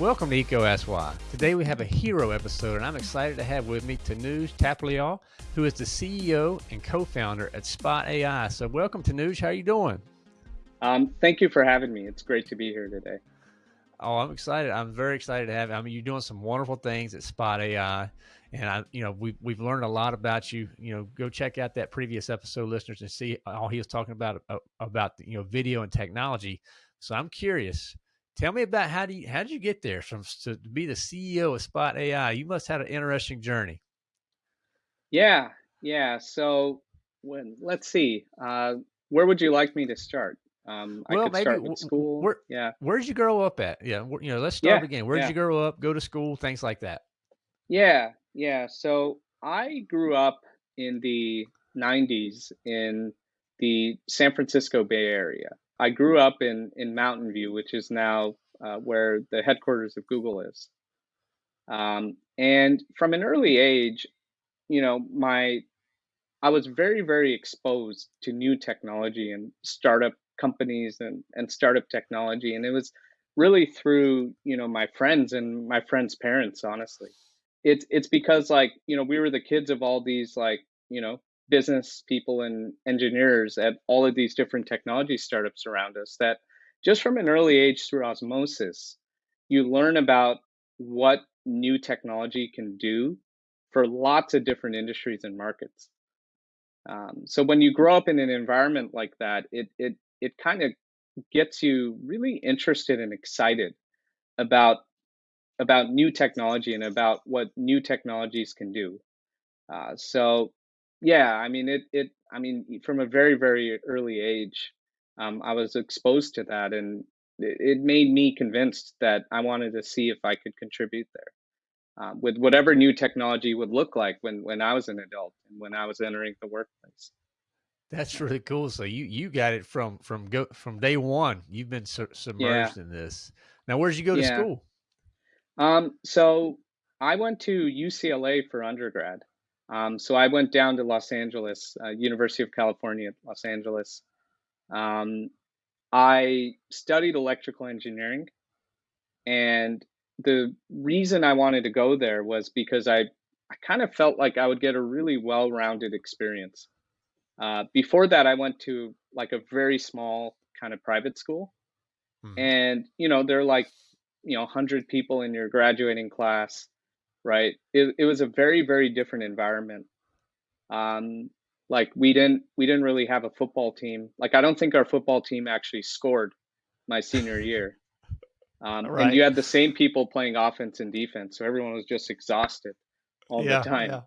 Welcome to EECO Ask Why. Today we have a hero episode, and I'm excited to have with me Tanuj Thapliyal, who is the CEO and co-founder at Spot AI. So welcome Tanuj, how are you doing? Um, thank you for having me. It's great to be here today. Oh, I'm excited. I'm very excited to have. you. I mean, you're doing some wonderful things at Spot AI, and I, you know, we we've learned a lot about you. You know, go check out that previous episode, listeners, and see all he was talking about uh, about you know video and technology. So I'm curious Tell me about how do you how did you get there from to be the CEO of Spot AI? You must have had an interesting journey. Yeah, yeah. So when let's see, uh, where would you like me to start? Um, well, I could maybe, start with school. Where, yeah. Where did you grow up at? Yeah. You know, let's start yeah, again. Where did yeah. you grow up? Go to school, things like that. Yeah, yeah. So I grew up in the '90s in the San Francisco Bay Area. I grew up in in Mountain View, which is now uh, where the headquarters of Google is. Um, and from an early age, you know, my I was very very exposed to new technology and startup companies and and startup technology, and it was really through you know my friends and my friends' parents. Honestly, it's it's because like you know we were the kids of all these like you know business people and engineers at all of these different technology startups around us that just from an early age through osmosis, you learn about what new technology can do for lots of different industries and markets. Um, so when you grow up in an environment like that, it it it kind of gets you really interested and excited about about new technology and about what new technologies can do. Uh, so yeah, I mean it it I mean from a very very early age, um, I was exposed to that, and it, it made me convinced that I wanted to see if I could contribute there um, with whatever new technology would look like when when I was an adult and when I was entering the workplace. That's really cool. So you you got it from from go from day one. You've been submerged Yeah, in this. Now, where did you go to yeah. school? Um, so I went to UCLA for undergrad. Um, so I went down to Los Angeles, uh, University of California, Los Angeles. Um, I studied electrical engineering, and the reason I wanted to go there was because I, I kind of felt like I would get a really well-rounded experience. Uh, before that, I went to like a very small kind of private school, hmm and you know, there are like, you know, 100 people in your graduating class, right? It, it was a very, very different environment. Um, like we didn't we didn't really have a football team. Like I don't think our football team actually scored my senior year. Um, and you had the same people playing offense and defense, so everyone was just exhausted all the time. Yeah.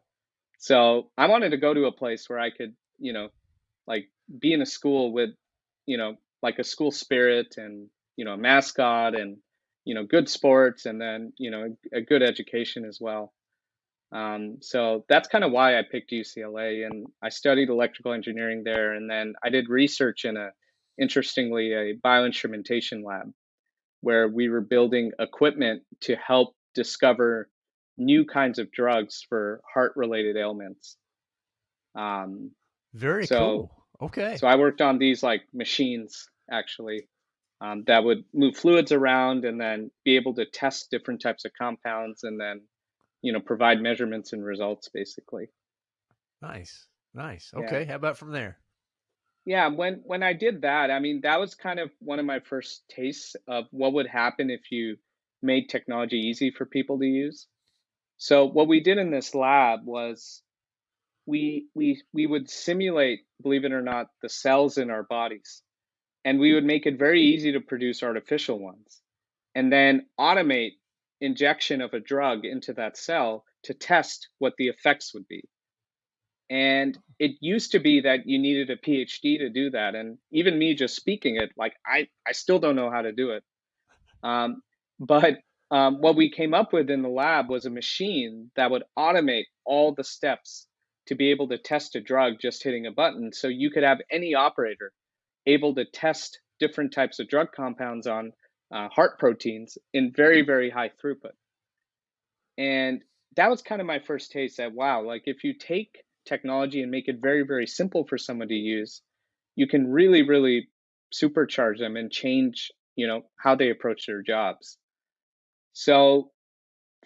So I wanted to go to a place where I could, you know, like be in a school with, you know, like a school spirit and, you know, a mascot and, you know, good sports and then, you know, a good education as well. Um, so that's kind of why I picked UCLA and I studied electrical engineering there. And then I did research in a, interestingly, a bioinstrumentation lab where we were building equipment to help discover new kinds of drugs for heart related ailments. Um, Very so, cool. Okay. so I worked on these like machines actually um, that would move fluids around and then be able to test different types of compounds and then you know provide measurements and results basically Nice. Nice. yeah Okay. How about from there? yeah when when i did that i mean that was kind of one of my first tastes of what would happen if you made technology easy for people to use so what we did in this lab was we we we would simulate believe it or not the cells in our bodies and we would make it very easy to produce artificial ones and then automate injection of a drug into that cell to test what the effects would be And it used to be that you needed a PhD to do that. And even me just speaking it, like I, I still don't know how to do it. Um, but um, what we came up with in the lab was a machine that would automate all the steps to be able to test a drug just hitting a button. So you could have any operator able to test different types of drug compounds on uh, heart proteins in very, very high throughput. And that was kind of my first taste that, wow, like if you take technology and make it very, very simple for someone to use, you can really, really supercharge them and change, you know, how they approach their jobs. So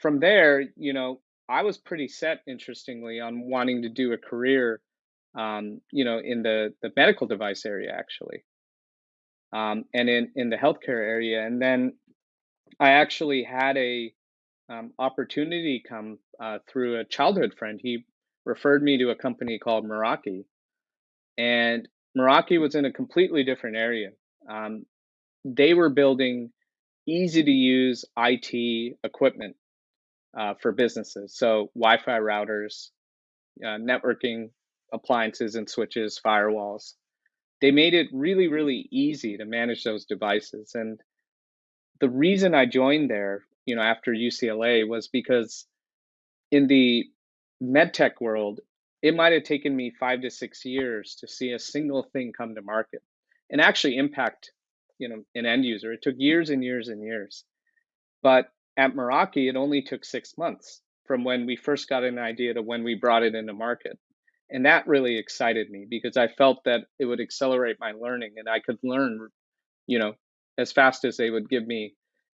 from there, you know, I was pretty set, interestingly, on wanting to do a career, um, you know, in the the medical device area actually, um, and in in the healthcare area. And then I actually had a um, opportunity come uh, through a childhood friend. He referred me to a company called Meraki, and Meraki was in a completely different area. Um, they were building easy to use IT equipment uh, for businesses. So Wi Fi routers, uh, networking appliances and switches, firewalls. They made it really, really easy to manage those devices. And the reason I joined there, you know, after UCLA was because in the medtech world, it might have taken me five to six years to see a single thing come to market and actually impact, you know, an end user. It took years and years and years. But at Meraki, it only took six months from when we first got an idea to when we brought it into market. And that really excited me because I felt that it would accelerate my learning and I could learn, you know, as fast as they would give me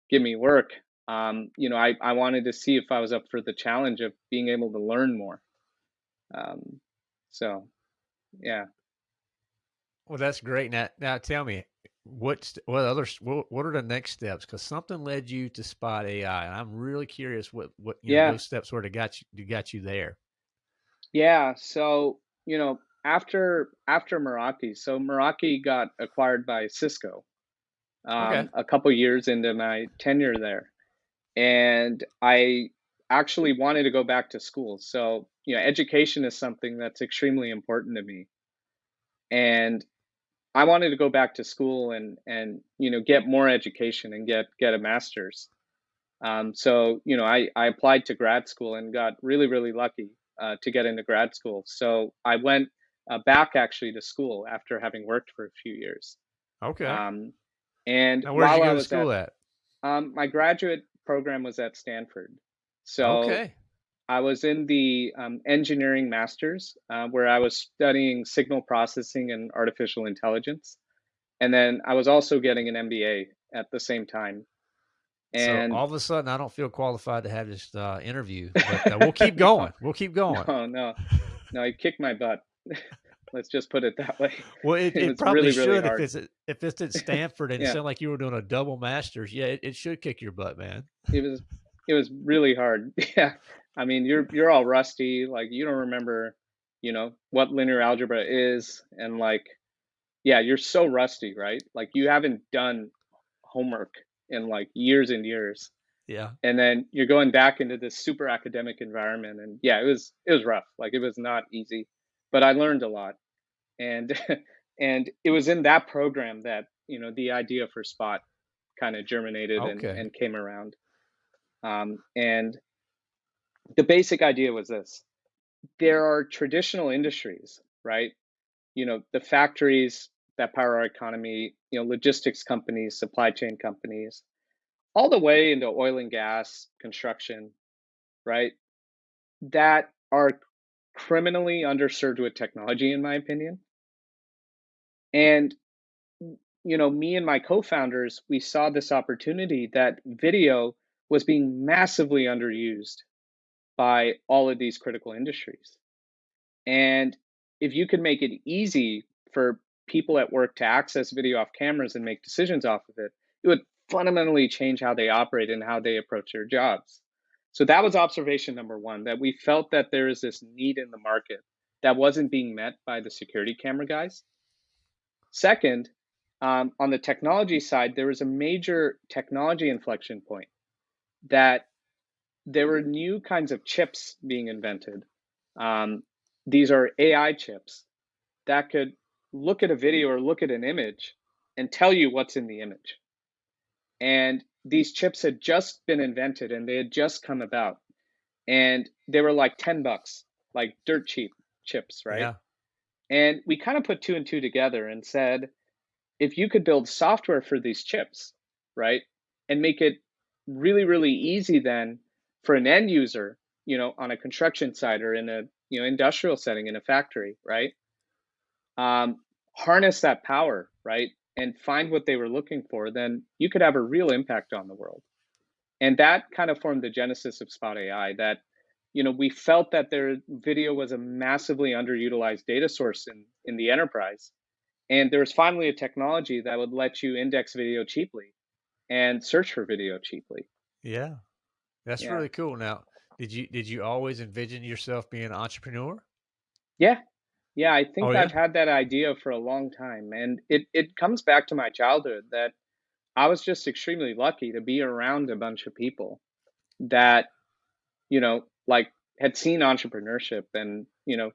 give me work. Um, you know, I, I wanted to see if I was up for the challenge of being able to learn more. Um, so, yeah. Well, that's great. Now, now tell me, what what other what, what are the next steps? Because something led you to Spot AI, and I'm really curious what what you yeah. know, those steps were to got you to got you there. Yeah. So you know, after after Meraki, so Meraki got acquired by Cisco. Um, okay. A couple years into my tenure there, and I actually wanted to go back to school. So you know, education is something that's extremely important to me, and I wanted to go back to school and and you know get more education and get get a master's. Um, so you know I I applied to grad school and got really really lucky uh, to get into grad school. So I went uh, back actually to school after having worked for a few years. Okay. Um, and now, where did you go to school at? at? Um, my graduate program was at Stanford. So okay. I was in the um, engineering masters uh, where I was studying signal processing and artificial intelligence. And then I was also getting an MBA at the same time. And so all of a sudden, I don't feel qualified to have this uh, interview, but uh, we'll keep going. We'll keep going. No, no, no, I kicked my butt. Let's just put it that way. Well, it, it, it probably really, should really if it's at, if it's at Stanford and yeah. it sounded like you were doing a double masters. Yeah, it, it should kick your butt, man. It was it was really hard. Yeah, I mean, you're you're all rusty. Like you don't remember, you know, what linear algebra is, and like, yeah, you're so rusty, right? Like you haven't done homework in like years and years. Yeah. And then you're going back into this super academic environment, and yeah, it was it was rough. Like it was not easy, but I learned a lot, and and it was in that program that you know the idea for Spot kind of germinated okay. and, and came around. Um, and the basic idea was this there are traditional industries, right? You know, the factories that power our economy, you know, logistics companies, supply chain companies, all the way into oil and gas, construction, right? That are criminally underserved with technology, in my opinion. And, you know, me and my co founders, we saw this opportunity that video was being massively underused by all of these critical industries. And if you could make it easy for people at work to access video off cameras and make decisions off of it, it would fundamentally change how they operate and how they approach their jobs. So that was observation number one that we felt that there is this need in the market that wasn't being met by the security camera guys. Second, um, on the technology side, there was a major technology inflection point that there were new kinds of chips being invented. Um, these are AI chips that could look at a video or look at an image and tell you what's in the image. And these chips had just been invented and they had just come about. And they were like 10 bucks, like dirt cheap chips, right? Yeah. And we kind of put two and two together and said, if you could build software for these chips, right, and make it really, really easy then for an end user, you know, on a construction site or in a you know industrial setting in a factory, right? Um, harness that power, right? and find what they were looking for, then you could have a real impact on the world. And that kind of formed the genesis of Spot AI that you know we felt that their video was a massively underutilized data source in in the enterprise and there was finally a technology that would let you index video cheaply and search for video cheaply Yeah. That's yeah really cool. Now, did you did you always envision yourself being an entrepreneur? yeah yeah i Oh think yeah? i've had that idea for a long time and it it comes back to my childhood that i was just extremely lucky to be around a bunch of people that you know like had seen entrepreneurship and you know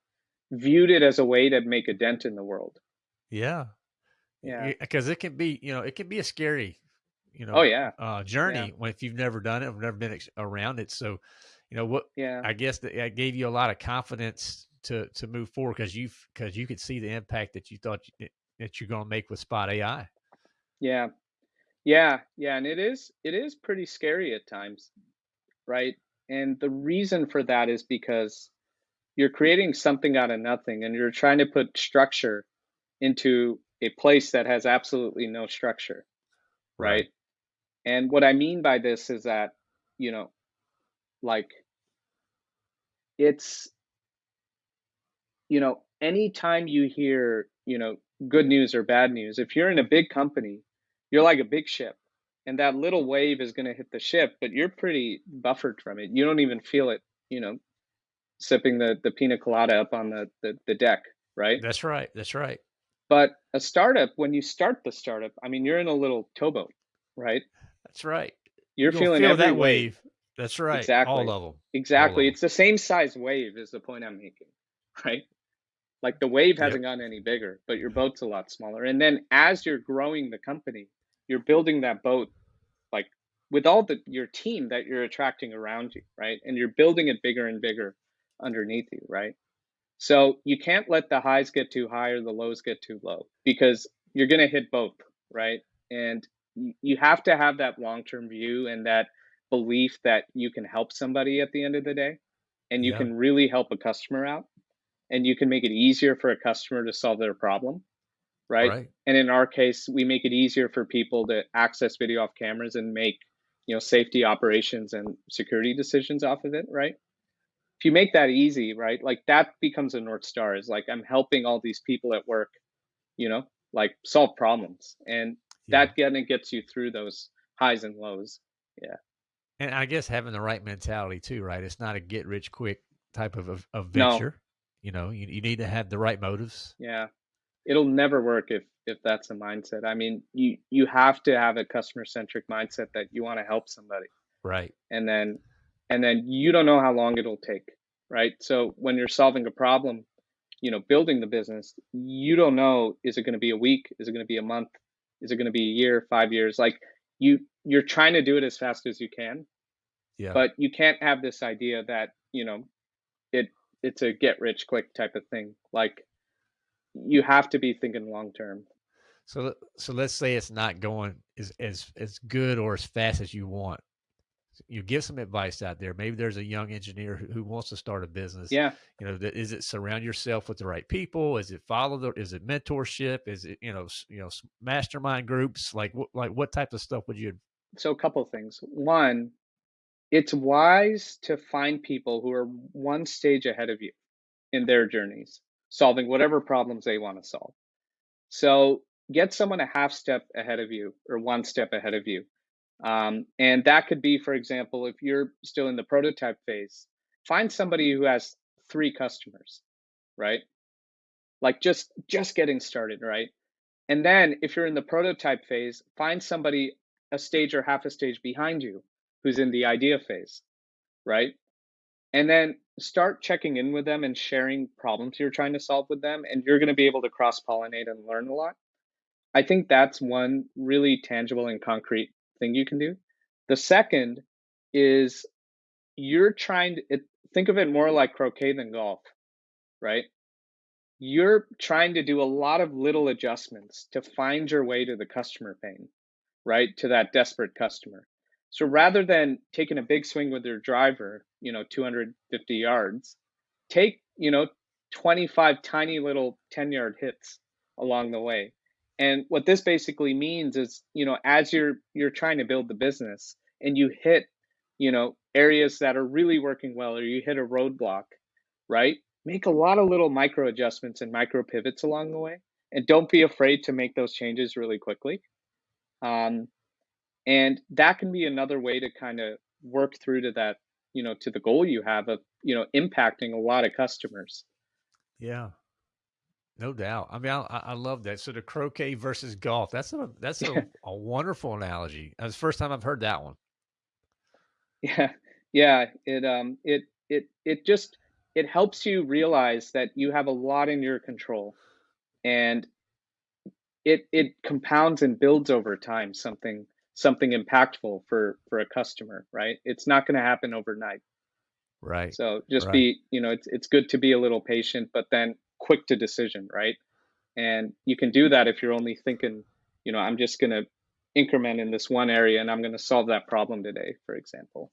viewed it as a way to make a dent in the world Yeah. yeah Because it can be, you know, it can be a scary, you know, oh know, yeah uh, journey when if you've never done it, or never been ex- around it. So, you know, what yeah I guess that that gave you a lot of confidence to to move forward because you because you could see the impact that you thought you, that you're going to make with Spot AI. yeah yeah yeah and it is it is pretty scary at times right and the reason for that is because you're creating something out of nothing and you're trying to put structure into a place that has absolutely no structure Right. right and what i mean by this is that you know like it's you know anytime you hear you know good news or bad news if you're in a big company you're like a big ship and that little wave is going to hit the ship but you're pretty buffered from it you don't even feel it you know sipping the the pina colada up on the the, the deck right That's right. That's right. but a startup when you start the startup i mean you're in a little towboat right That's right. you're gonna feeling feel that wave wave. That's right. Exactly. All exactly of them. All exactly them. it's the same size wave is the point i'm making right like the wave hasn't gotten any bigger but your boat's a lot smaller. And then as you're growing the company you're building that boat like with all the your team that you're attracting around you right? And you're building it bigger and bigger underneath you right? So you can't let the highs get too high or the lows get too low because you're going to hit both right? And you have to have that long-term view and that belief that you can help somebody at the end of the day and you Yeah. can really help a customer out and you can make it easier for a customer to solve their problem right Right. and in our case we make it easier for people to access video off cameras and make you know safety operations and security decisions off of it right if you make that easy right like that becomes a north star is like i'm helping all these people at work you know like solve problems and Yeah. that kind of gets you through those highs and lows yeah And I guess having the right mentality too, right? It's not a get rich quick type of, of, of venture. You know, you, you need to have the right motives. yeah. It'll never work if if that's the mindset. I mean you you have to have a customer centric mindset that you want to help somebody. Right. and then and then you don't know how long it'll take right? So when you're solving a problem you know building the business you don't know is it going to be a week? Is it going to be a month? Is it going to be a year five years? Like you you're trying to do it as fast as you can Yeah. but you can't have this idea that you know it it's a get rich quick type of thing like you have to be thinking long term So so let's say it's not going as as as good or as fast as you want. You give some advice out there. Maybe there's a young engineer who, who wants to start a business. yeah You know, that is it surround yourself with the right people? Is it follow the? Is it mentorship? Is it you know you know mastermind groups? Like what like what type of stuff would you? so a couple of things one it's wise to find people who are one stage ahead of you in their journeys solving whatever problems they want to solve. So get someone a half step ahead of you or one step ahead of you. Um, and that could be for example if you're still in the prototype phase find somebody who has three customers right? Like just just getting started right? And then if you're in the prototype phase find somebody a stage or half a stage behind you who's in the idea phase right and then start checking in with them and sharing problems you're trying to solve with them and you're going to be able to cross pollinate and learn a lot i think that's one really tangible and concrete thing you can do the second is you're trying to it, think of it more like croquet than golf right you're trying to do a lot of little adjustments to find your way to the customer pain, right? To that desperate customer. So rather than taking a big swing with your driver, you know, 250 yards, take, you know, 25 tiny little 10 yard hits along the way And what this basically means is, you know, as you're you're trying to build the business and you hit, you know, areas that are really working well or you hit a roadblock, right? Make a lot of little micro adjustments and micro pivots along the way. And don't be afraid to make those changes really quickly. Um, and that can be another way to kind of work through to that, you know, to the goal you have of, you know, impacting a lot of customers. Yeah. No doubt. I mean, I, I love that. So the croquet versus golf. That's a that's a, a wonderful analogy. That's the first time I've heard that one. Yeah, yeah. It um it it it just it helps you realize that you have a lot in your control, and it it compounds and builds over time something something impactful for for a customer. Right? It's not going to happen overnight. Right. So just Right. be you know it's it's good to be a little patient, but then quick to decision. Right? And you can do that if you're only thinking, you know, I'm just going to increment in this one area and I'm going to solve that problem today, for example.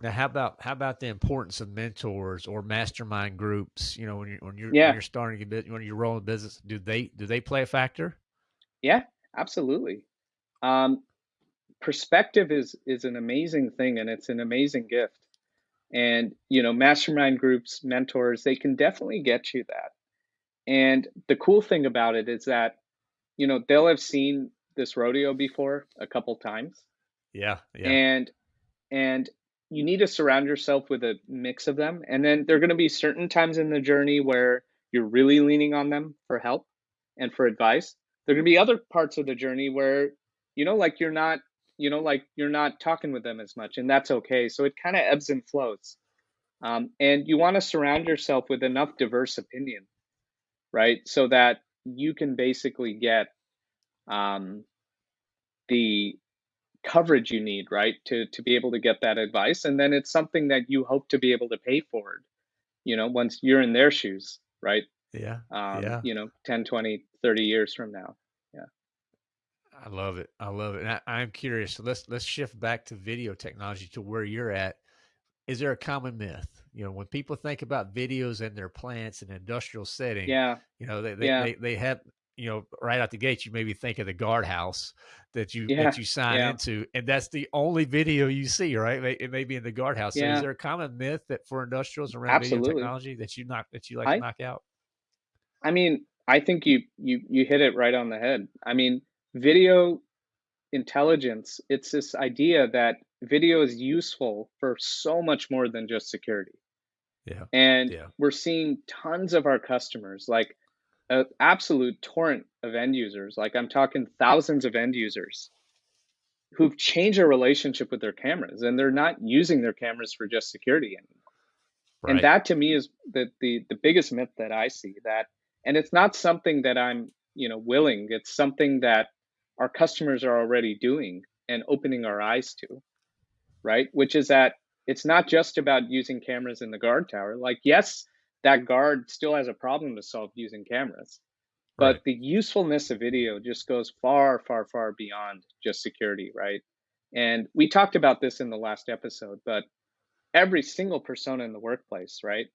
Now, how about how about the importance of mentors or mastermind groups? You know, when you're when you're when Yeah, you're starting a bit when you're rolling business, do they do they play a factor? yeah, absolutely. Um, perspective is is an amazing thing and it's an amazing gift. And you know, mastermind groups, mentors, they can definitely get you that. And the cool thing about it is that, you know, they'll have seen this rodeo before a couple times. Yeah, yeah, And and you need to surround yourself with a mix of them. And then there are going to be certain times in the journey where you're really leaning on them for help and for advice. There are going to be other parts of the journey where, you know, like you're not, you know, like you're not talking with them as much, and that's okay. So it kind of ebbs and flows. Um, and you want to surround yourself with enough diverse opinion, right? So that you can basically get um, the coverage you need, right, to to be able to get that advice. And then it's something that you hope to be able to pay forward, you know, once you're in their shoes, right? yeah, Um, yeah. you know, 10, 20, 30 years from now. I love it. I love it. And I, I'm curious. Let's let's shift back to video technology to where you're at. Is there a common myth? You know, when people think about videos in their plants and industrial setting, Yeah. you know, they they Yeah. they, they have you know right out the gate you maybe think of the guardhouse that you Yeah. that you sign Yeah. into and that's the only video you see right it may be in the guardhouse so is there a common myth that for industrials around video technology that you knock that you like to I knock out I mean, I think you you you hit it right on the head. I mean, video intelligence, it's this idea that video is useful for so much more than just security. yeah And yeah we're seeing tons of our customers, like an absolute torrent of end users. Like I'm talking thousands of end users who've changed their relationship with their cameras and they're not using their cameras for just security anymore. Right. And that to me is the the the biggest myth that I see that and it's not something that I'm, you know, willing. It's something that our customers are already doing and opening our eyes to right? Which is that it's not just about using cameras in the guard tower. Like, yes, that guard still has a problem to solve using cameras, but right the usefulness of video just goes far, far, far beyond just security, right? And we talked about this in the last episode, but every single persona in the workplace, right,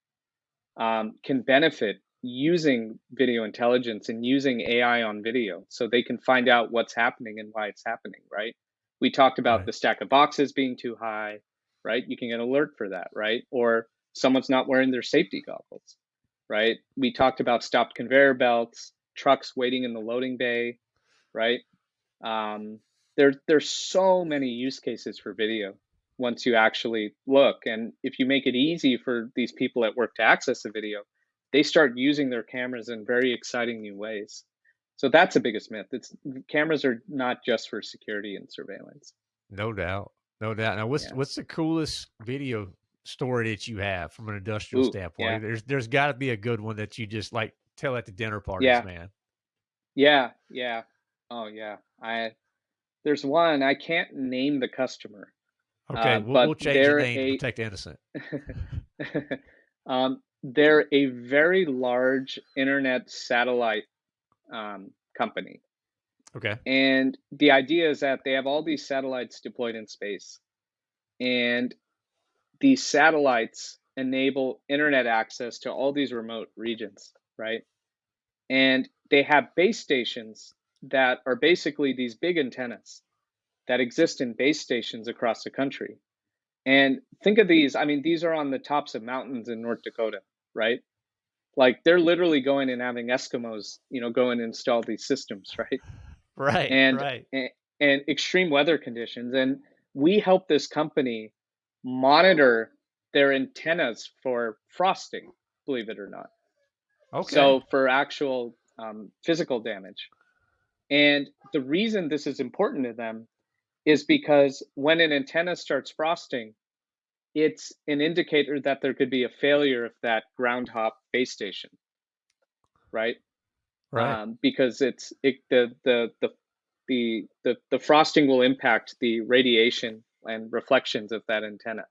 um, can benefit using video intelligence and using AI on video so they can find out what's happening and why it's happening, right? We talked about right the stack of boxes being too high, right? You can get an alert for that, right? Or someone's not wearing their safety goggles, right? We talked about stopped conveyor belts, trucks waiting in the loading bay, right? Um, there, there's so many use cases for video once you actually look. And if you make it easy for these people at work to access the video, they start using their cameras in very exciting new ways. So that's the biggest myth. It's cameras are not just for security and surveillance. no doubt no doubt now what's Yeah. what's the coolest video story that you have from an industrial Ooh, standpoint yeah. there's there's got to be a good one that you just like tell at the dinner parties Yeah. man Yeah, yeah. Oh yeah. I there's one, I can't name the customer. okay Uh, we'll, but we'll change the name to protect innocent um, they're a very large internet satellite um, company. okay And the idea is that they have all these satellites deployed in space. And these satellites enable internet access to all these remote regions, right? And they have base stations that are basically these big antennas that exist in base stations across the country. And think of these, I mean, these are on the tops of mountains in North Dakota, right? Like they're literally going and having Eskimos, you know, go and install these systems, right? Right. And, right. and and extreme weather conditions. And we help this company monitor their antennas for frosting, believe it or not. Okay. So for actual um, physical damage. And the reason this is important to them is because when an antenna starts frosting, it's an indicator that there could be a failure of that ground hop base station, right? right. Um, because it's it, the, the the the the the frosting will impact the radiation and reflections of that antenna.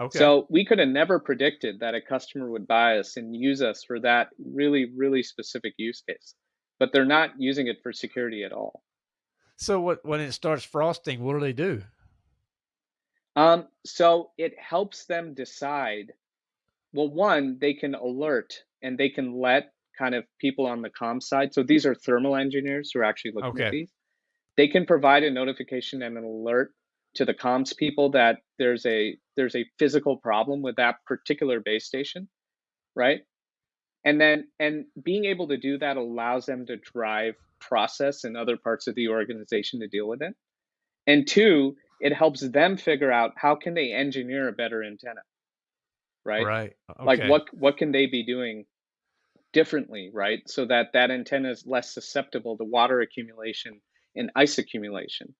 okay. So we could have never predicted that a customer would buy us and use us for that really really specific use case, but they're not using it for security at all. So what when it starts frosting, what do they do? Um, so it helps them decide. Well, one, they can alert and they can let kind of people on the com side. So these are thermal engineers who are actually looking Okay. at these. They can provide a notification and an alert to the comms people that there's a there's a physical problem with that particular base station, right? And then and being able to do that allows them to drive process in other parts of the organization to deal with it. And two, it helps them figure out how can they engineer a better antenna, right? Right. Okay. Like what what can they be doing differently, right? So that that antenna is less susceptible to water accumulation and ice accumulation.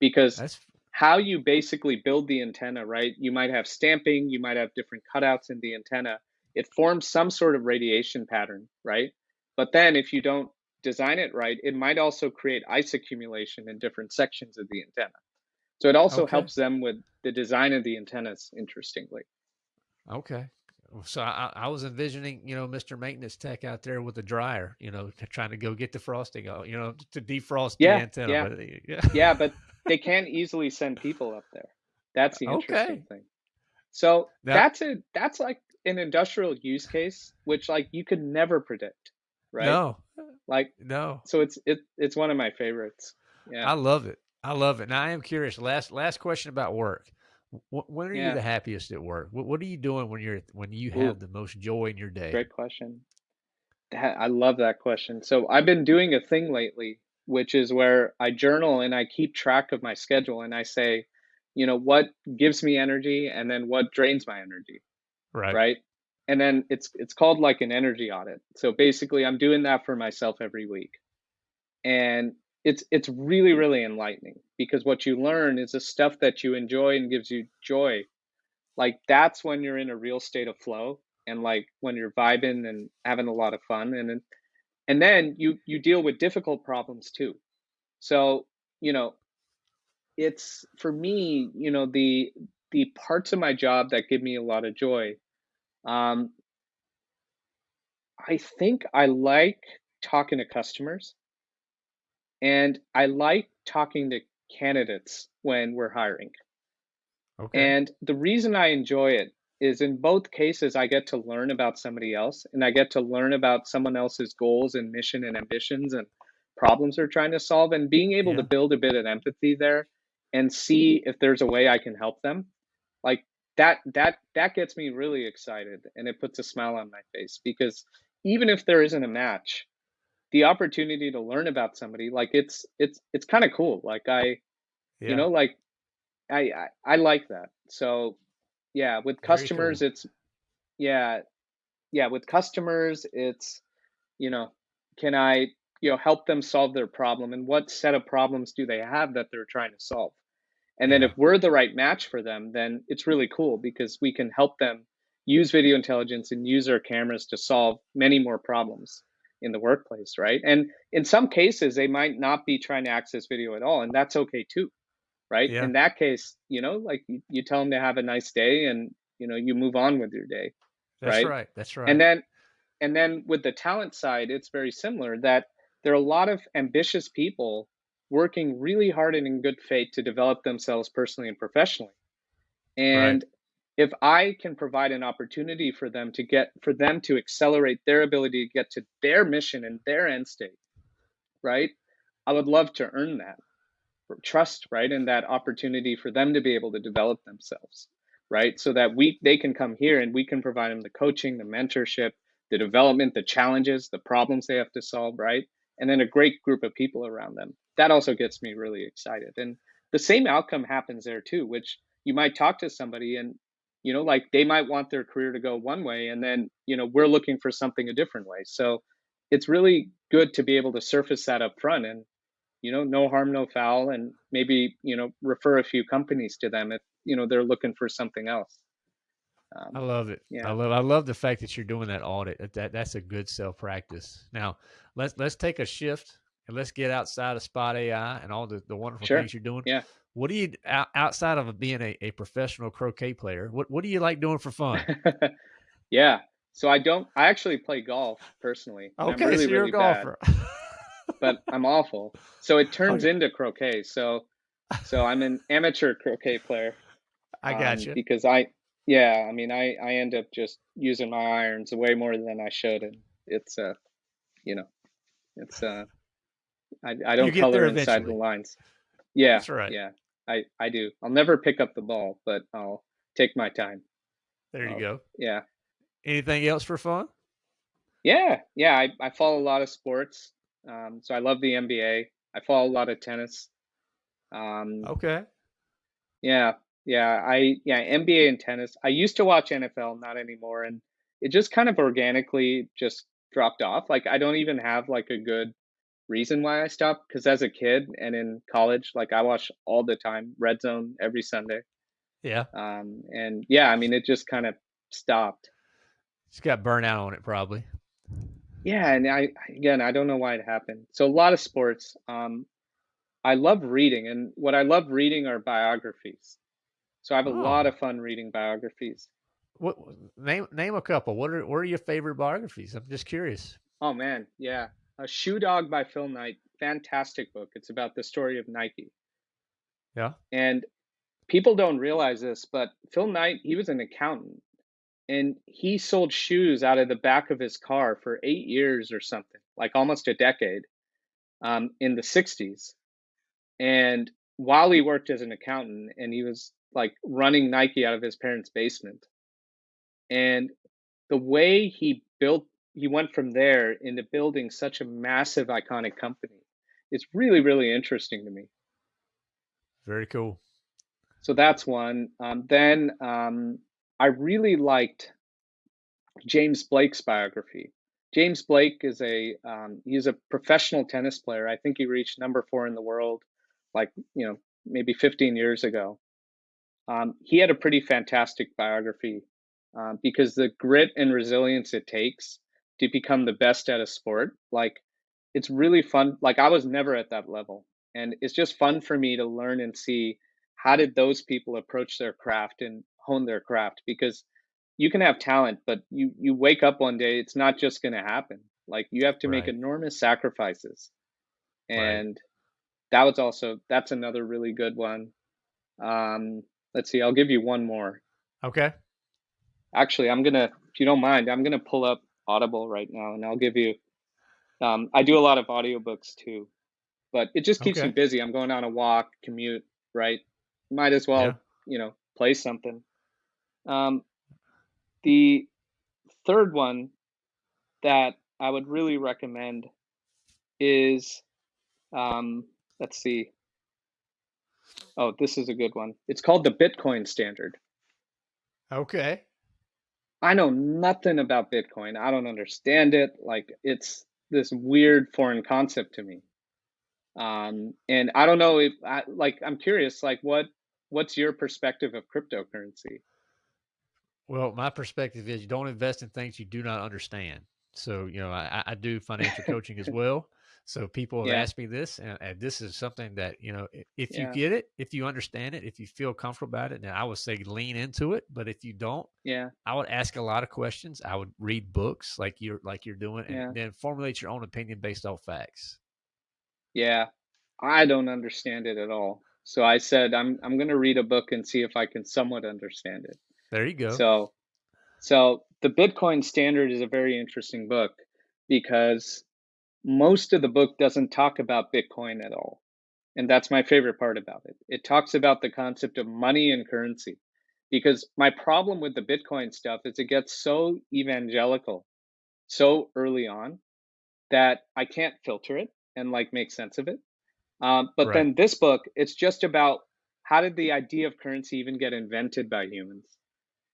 Because That's how you basically build the antenna, right? You might have stamping, you might have different cutouts in the antenna. It forms some sort of radiation pattern, right? But then if you don't design it right, it might also create ice accumulation in different sections of the antenna. So it also Okay. helps them with the design of the antennas, interestingly. okay. So I, I was envisioning, you know, Mr. Maintenance Tech out there with a dryer, you know, trying to go get the frosting, out, you know, to defrost Yeah, the antenna. yeah. But, uh, yeah. Yeah, but they can't easily send people up there. That's the interesting Okay. thing. So Now- that's a that's like an industrial use case, which like you could never predict, right? No, Like no. so it's it it's one of my favorites. Yeah. I love it. I love it. Now I am curious. Last last question about work. Wh- When are you the happiest at work? What, what are you doing when you're when you Ooh. have the most joy in your day? Great question. I love that question. So I've been doing a thing lately, which is where I journal and I keep track of my schedule and I say, you know, what gives me energy and then what drains my energy, Right. right? And then it's it's called like an energy audit. So basically I'm doing that for myself every week. And it's it's really really enlightening because what you learn is the stuff that you enjoy and gives you joy. Like that's when you're in a real state of flow and like when you're vibing and having a lot of fun and then and then you you deal with difficult problems too so you know it's for me you know the the parts of my job that give me a lot of joy um i think i like talking to customers and i like talking to candidates when we're hiring Okay. and the reason I enjoy it is in both cases, I get to learn about somebody else and I get to learn about someone else's goals and mission and ambitions and problems they're trying to solve and being able to build a bit of empathy there and see if there's a way I can help them. Like that that that gets me really excited and it puts a smile on my face because even if there isn't a match, the opportunity to learn about somebody like it's it's it's kind of cool. Like I yeah. you know like I, I i like that so yeah with customers cool. it's yeah yeah with customers it's you know can i you know help them solve their problem and what set of problems do they have that they're trying to solve and then if we're the right match for them then it's really cool because we can help them use video intelligence and use our cameras to solve many more problems in the workplace right and in some cases they might not be trying to access video at all and that's okay too right Yeah. in that case you know like you, you tell them to have a nice day and you know you move on with your day That's right? right. That's right. and then and then with the talent side it's very similar that there are a lot of ambitious people working really hard and in good faith to develop themselves personally and professionally and if i can provide an opportunity for them to get for them to accelerate their ability to get to their mission and their end state right I would love to earn that trust, right? And that opportunity for them to be able to develop themselves, right? So that we they can come here and we can provide them the coaching, the mentorship, the development, the challenges, the problems they have to solve, right? And then a great group of people around them. That also gets me really excited. And the same outcome happens there too, which you might talk to somebody and you know like they might want their career to go one way and then you know we're looking for something a different way so it's really good to be able to surface that up front and you know no harm no foul and maybe you know refer a few companies to them if you know they're looking for something else um, I love it. Yeah. I love I love the fact that you're doing that audit. That that's a good self practice. Now let's let's take a shift and let's get outside of Spot AI and all the, the wonderful sure. things you're doing. Yeah. What do you outside of being a, a professional croquet player? What what do you like doing for fun? yeah. So I don't. I actually play golf personally. Okay, really, so you're really a golfer. but I'm awful. So it turns okay. into croquet. So so I'm an amateur croquet player. I got um, you. Because I yeah, I mean I I end up just using my irons way more than I should and it's uh you know it's uh I I don't color inside the lines. Yeah. That's right. Yeah. I, I do. I'll never pick up the ball, but I'll take my time. There you I'll, go. Yeah. Anything else for fun? Yeah, yeah. I, I follow a lot of sports. Um, so I love the NBA. I follow a lot of tennis. Um, okay. Yeah, yeah. I yeah NBA and tennis. I used to watch NFL, not anymore, and it just kind of organically just dropped off. Like I don't even have like a good reason why I stopped because as a kid and in college, like I watched all the time Red Zone every Sunday. Yeah. Um, and yeah, I mean, it just kind of stopped. Just got burnt out on it, probably. Yeah, and I again, I don't know why it happened. So a lot of sports. Um, I love reading, and what I love reading are biographies. So I have a oh. lot of fun reading biographies. What name name a couple? What are what are your favorite biographies? I'm just curious. Oh man, yeah. A Shoe Dog by Phil Knight, fantastic book. It's about the story of Nike. Yeah. And people don't realize this, but Phil Knight, he was an accountant and he sold shoes out of the back of his car for eight years or something, like almost a decade um, in the 60s. And while he worked as an accountant, and he was like running Nike out of his parents' basement. And the way he built he went from there into building such a massive iconic company. It's really, really interesting to me. Very cool. So that's one. Um, then um, I really liked James Blake's biography. James Blake is a um, he's a professional tennis player. I think he reached number four in the world, like you know maybe 15 years ago. Um, he had a pretty fantastic biography um, because the grit and resilience it takes to become the best at a sport like it's really fun like i was never at that level and it's just fun for me to learn and see how did those people approach their craft and hone their craft because you can have talent but you you wake up one day it's not just going to happen like you have to right. make enormous sacrifices and right. that was also that's another really good one um let's see i'll give you one more okay actually i'm gonna if you don't mind i'm gonna pull up Audible right now, and I'll give you. Um, I do a lot of audiobooks too, but it just keeps okay. me busy. I'm going on a walk, commute, right? Might as well, yeah. you know, play something. Um, the third one that I would really recommend is, um, let's see. Oh, this is a good one. It's called the Bitcoin Standard. Okay. I know nothing about Bitcoin. I don't understand it. Like it's this weird foreign concept to me. Um, and I don't know if I, like I'm curious, like what what's your perspective of cryptocurrency? Well, my perspective is you don't invest in things you do not understand. So, you know, I, I do financial coaching as well. So people have yeah. asked me this, and, and, this is something that you know, if yeah. you get it, if you understand it, if you feel comfortable about it, then I would say lean into it. But if you don't, yeah, I would ask a lot of questions. I would read books like you're like you're doing, and yeah. then formulate your own opinion based off facts. Yeah, I don't understand it at all. So I said I'm I'm going to read a book and see if I can somewhat understand it. There you go. So, so the Bitcoin Standard is a very interesting book because most of the book doesn't talk about Bitcoin at all. And that's my favorite part about it. It talks about the concept of money and currency. Because my problem with the Bitcoin stuff is it gets so evangelical so early on that I can't filter it and like make sense of it. Um, but Right. then this book, it's just about how did the idea of currency even get invented by humans?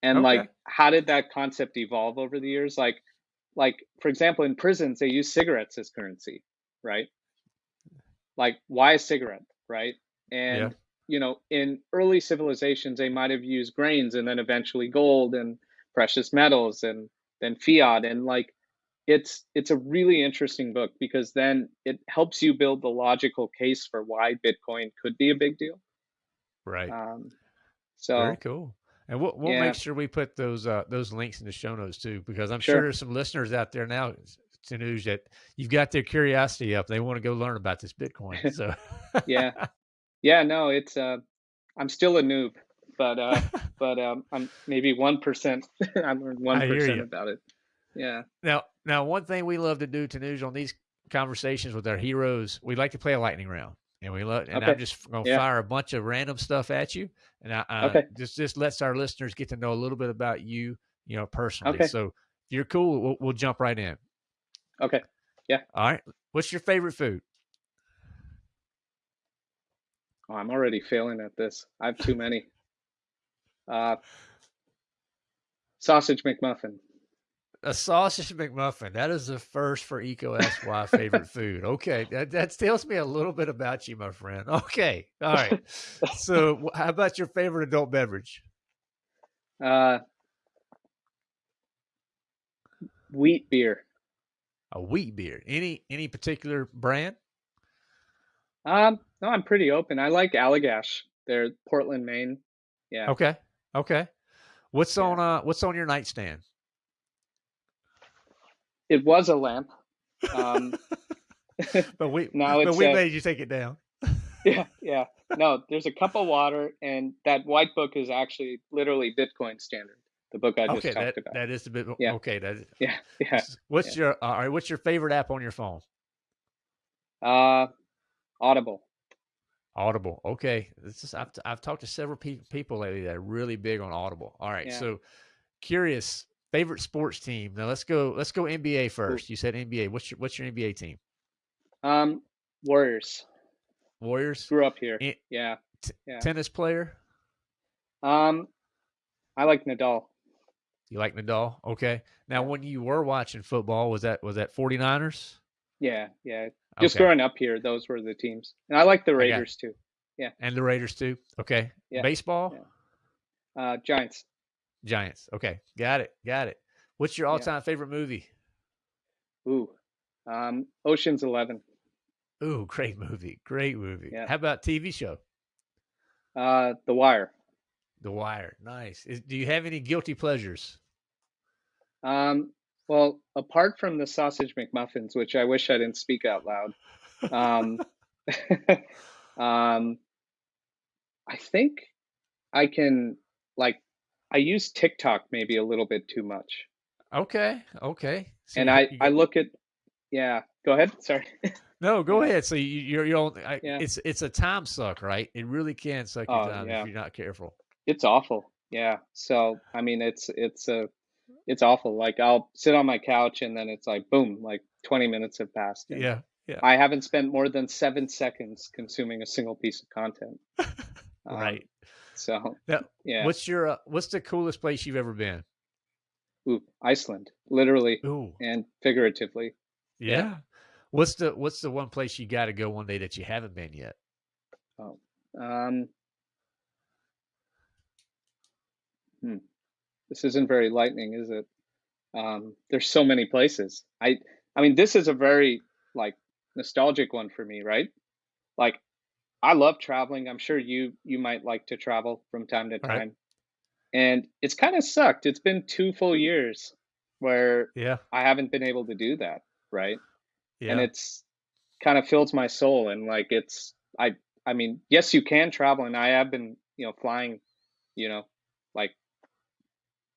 And Okay. like how did that concept evolve over the years? Like like for example, in prisons they use cigarettes as currency, right? Like why a cigarette, right? Yeah. And you know, in early civilizations they might have used grains and then eventually gold and precious metals and then fiat and like it's it's a really interesting book because then it helps you build the logical case for why Bitcoin could be a big deal. Right. Um, Very so cool. And we'll we'll yeah, make sure we put those uh those links in the show notes too, because I'm sure sure. there's some listeners out there now news that you've got their curiosity up. They want to go learn about this Bitcoin. So Yeah, yeah. No, it's uh, I'm still a noob, but uh, but um, I'm maybe one percent. I learned one percent about it. Yeah, Now, now, one thing we love to do, Tanuj, on these conversations with our heroes, we like to play a lightning round, and we love. And I'm just going to yeah, fire a bunch of random stuff at you, and I uh, okay, just just lets our listeners get to know a little bit about you, you know, personally. okay, So if you're cool, we'll, we'll jump right in. okay. Yeah. All right. What's your favorite food? Oh, I'm already failing at this. I have too many. Uh, sausage McMuffin. A sausage McMuffin. That is the first for Eco SY favorite food. Okay, that that tells me a little bit about you, my friend. Okay, all right. So, how about your favorite adult beverage? uh, wheat beer. A wheat beer. Any any particular brand? Um, no, I'm pretty open. I like Allagash. They're Portland, Maine. Yeah, Okay, okay. What's yeah. on uh What's on your nightstand? It was a lamp. Um, but we now but we a made you take it down. Yeah, yeah. No, there's a cup of water, and that white book is actually literally Bitcoin Standard, the book I just Okay, that talked about. that is the bit. Yeah, Okay, that. Is, yeah, yeah, what's yeah. your all right? What's your favorite app on your phone? Uh, Audible. Audible. Okay, this is I've I've talked to several pe- people lately that are really big on Audible. All right, Yeah. so curious favorite sports team. Now let's go. Let's go NBA first. You said NBA. What's your What's your NBA team? Um, Warriors. Warriors. Grew up here. Eh, Yeah, yeah. tennis player. Um, I like Nadal. You like Nadal? Okay. Now, when you were watching football, was that was that 49ers? yeah, yeah. Just Okay. growing up here, those were the teams, and I like the Raiders too. Yeah, and the Raiders too. Okay. yeah, Baseball, yeah. Uh, Giants. Giants. Okay. Got it. Got it. What's your all-time favorite movie? Ooh. Um, Ocean's Eleven. Ooh, great movie. Great movie. Yeah. How about TV show? Uh, The Wire. The Wire. Nice. Is, do you have any guilty pleasures? Um, well, apart from the sausage McMuffins, which I wish I didn't speak out loud, um, um, I think I can like I use TikTok maybe a little bit too much, Okay. Okay. So and you, I you I look at yeah. Go ahead. Sorry. no. Go Yeah, ahead. So you, you're you're on, I, yeah. it's it's a time suck, right? It really can suck your Oh if yeah. you're not careful. It's awful. Yeah. So I mean, it's it's a it's awful. Like I'll sit on my couch and then it's like boom, like 20 minutes have passed Yeah. Yeah. I haven't spent more than seven seconds consuming a single piece of content. Um, Right. So Now, yeah. what's your uh, what's the coolest place you've ever been? Ooh, Iceland, literally Ooh, and figuratively. Yeah. yeah. What's the what's the one place you got to go one day that you haven't been yet? Oh, um, hmm. This isn't very lightning, is it? Um, there's so many places. I, I mean, this is a very like nostalgic one for me, right? Like, I love traveling. I'm sure you you might like to travel from time to Right. time, and it's kind of sucked. It's been two full years where Yeah. I haven't been able to do that, right? Yeah. And it's kind of fills my soul, and like it's I I mean, yes, you can travel, and I have been you know flying, you know, like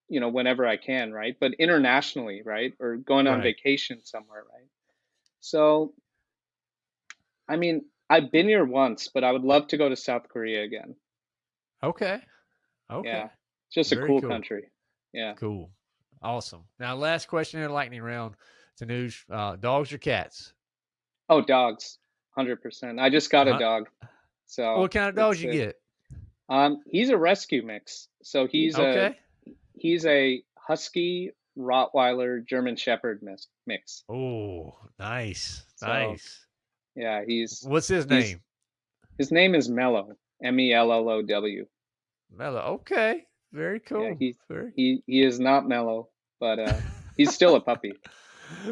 you know whenever I can, right? But internationally, right, or going on Right. vacation somewhere, right? So, I mean, I've been here once, but I would love to go to South Korea again. Okay. Okay. Yeah, just a cool cool. country. Yeah. Cool. Awesome. Now, last question in the lightning round. Tanuj, uh, dogs or cats? Oh, dogs, hundred percent. I just got a Huh? dog, so What kind of dogs it's you a, get? um, he's a rescue mix. So he's a Okay. he's a husky Rottweiler German Shepherd mix. Mix. Oh, nice. So Nice. Yeah, he's What's his he's name? his name is Mellow. M E L L O W. Mello. Okay. Very Yeah, cool. he Very he he is not mellow, but uh, he's still a puppy.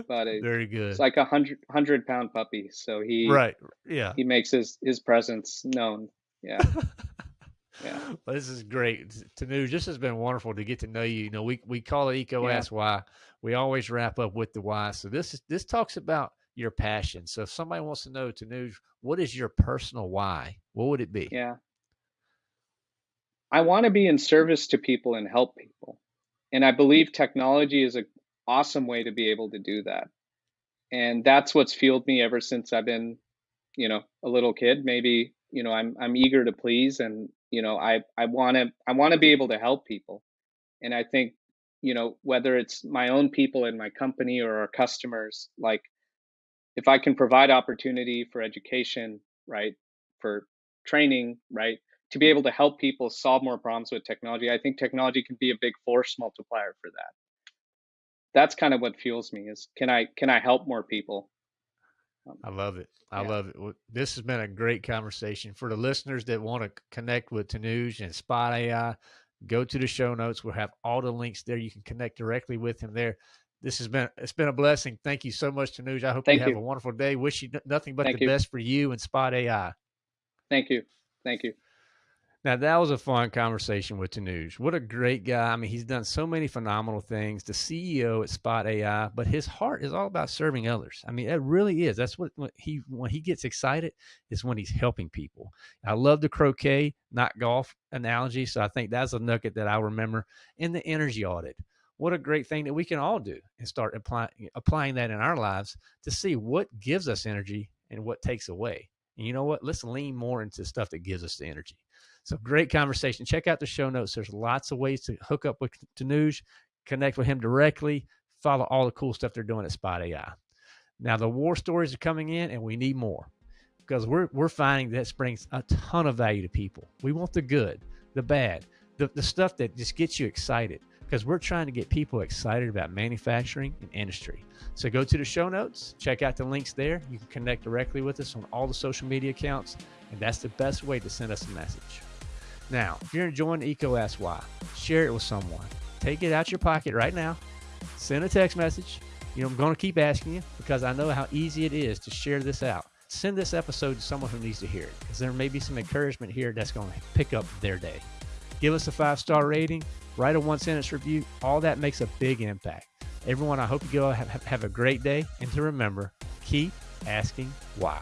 But it, Very it's good. like a hundred hundred pound puppy. So he Right. Yeah. he makes his his presence known. Yeah, yeah, Well, this is great. Tanuj, this has been wonderful to get to know you. You know, we, we call it Eco yeah, Ask Why. We always wrap up with the why. So this is this talks about your passion. So if somebody wants to know, Tanuj, what is your personal why? What would it be? yeah. I want to be in service to people and help people, and I believe technology is an awesome way to be able to do that. And that's what's fueled me ever since I've been, you know, a little kid. Maybe you know, I'm I'm eager to please, and you know, I I want to I want to be able to help people. And I think, you know, whether it's my own people in my company or our customers, like if I can provide opportunity for education, right, for training, right, to be able to help people solve more problems with technology, I think technology can be a big force multiplier for that. That's kind of what fuels me is can I can I help more people? Um, I love it. I yeah, love it. Well, This has been a great conversation. For the listeners that want to connect with Tanuj and Spot AI, go to the show notes. We'll have all the links there. You can connect directly with him there. This has been it's been a blessing. Thank you so much, Tanuj. I hope you thank have you, a wonderful day. Wish you nothing but the you, best for you and Spot AI. thank you, thank you. Now that was a fun conversation with Tanuj. What a great guy! I mean, he's done so many phenomenal things. The CEO at Spot AI, but his heart is all about serving others. I mean, it really is. That's what, what he when he gets excited is when he's helping people. I love the croquet, not golf analogy. So I think that's a nugget that I'll remember. in the energy audit. What a great thing that we can all do and start applying applying that in our lives to see what gives us energy and what takes away. And you know what? Let's lean more into stuff that gives us the energy. So great conversation. Check out the show notes. There's lots of ways to hook up with Tanuj, connect with him directly, follow all the cool stuff they're doing at Spot AI. Now the war stories are coming in, and we need more because we're we're finding that brings a ton of value to people. We want the good, the bad, the, the stuff that just gets you excited because we're trying to get people excited about manufacturing and industry. So go to the show notes, check out the links there. You can connect directly with us on all the social media accounts, and that's the best way to send us a message. Now, if you're enjoying Eco share it with someone. Take it out your pocket right now. Send a text message. You know, I'm going to keep asking you because I know how easy it is to share this out. Send this episode to someone who needs to hear it because there may be some encouragement here that's going to pick up their day. Give us a five star rating, write a one sentence review. All that makes a big impact. Everyone, I hope you go have, have a great day. And to remember, keep asking why.